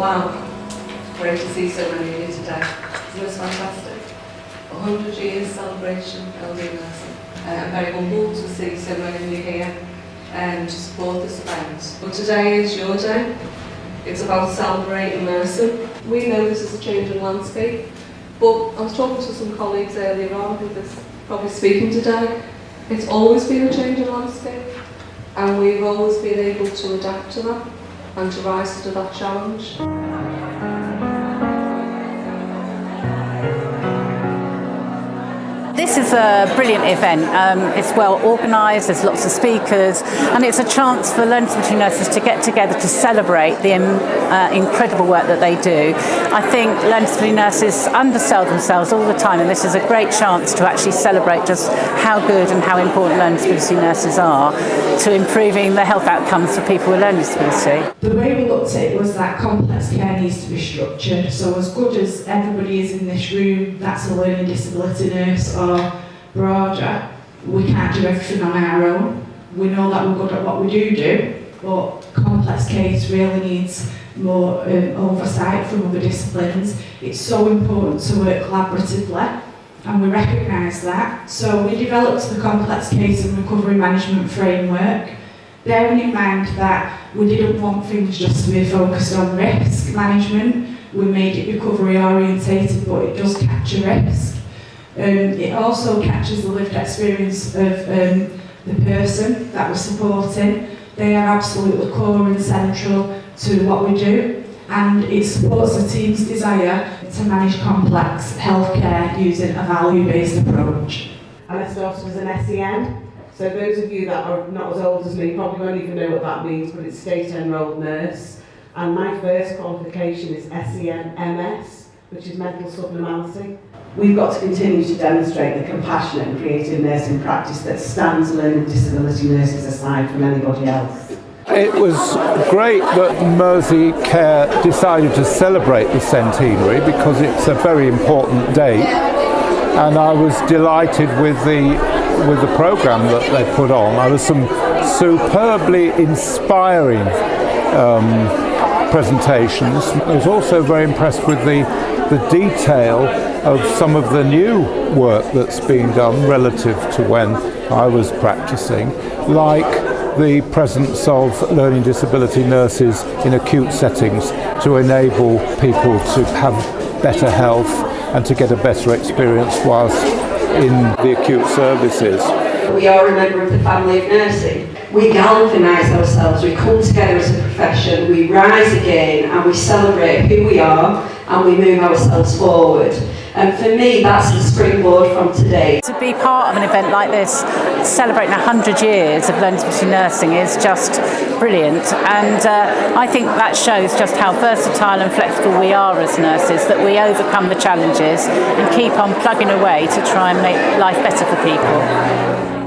Wow, great to see so many of you today. Isn't this fantastic? 100 years celebration, LD Nursing. Uh, I'm very humbled to see so many of you here um, to support this event. But today is your day. It's about celebrating nursing. We know this is a changing landscape, but I was talking to some colleagues earlier on who are probably speaking today. It's always been a changing landscape, and we've always been able to adapt to that and to rise to that challenge. This is a brilliant event. Um, it's well organised, there's lots of speakers, and it's a chance for learning disability nurses to get together to celebrate the uh, incredible work that they do. I think learning disability nurses undersell themselves all the time, and this is a great chance to actually celebrate just how good and how important learning disability nurses are to improving the health outcomes for people with learning disability. The way we looked at it was that complex care needs to be structured. So as good as everybody is in this room, that's a learning disability nurse or broader, we can't do everything on our own. We know that we're good at what we do do, but complex case really needs more um, oversight from other disciplines. It's so important to work collaboratively and we recognise that. So we developed the complex case and recovery management framework, bearing in mind that we didn't want things just to be focused on risk management. We made it recovery orientated, but it does capture risk. Um, it also captures the lived experience of um, the person that we're supporting. They are absolutely core and central to what we do and it supports the team's desire to manage complex healthcare using a value-based approach. And I started as an SEN, so those of you that are not as old as me probably won't even know what that means, but it's state enrolled nurse. And my first qualification is SEN MS, which is mental subnormality. We've got to continue to demonstrate the compassionate and creative nursing practice that stands learning disability nurses aside from anybody else. It was great that Mersey Care decided to celebrate the centenary because it's a very important date and I was delighted with the with the program that they put on. There was some superbly inspiring um, presentations. I was also very impressed with the the detail of some of the new work that's being done relative to when I was practicing, like the presence of learning disability nurses in acute settings to enable people to have better health and to get a better experience whilst in the acute services. We are a member of the family of nursing. We galvanise ourselves, we come together as a profession, we rise again and we celebrate who we are and we move ourselves forward. And for me, that's the springboard from today. To be part of an event like this, celebrating 100 years of learning nursing is just brilliant. And uh, I think that shows just how versatile and flexible we are as nurses, that we overcome the challenges and keep on plugging away to try and make life better for people.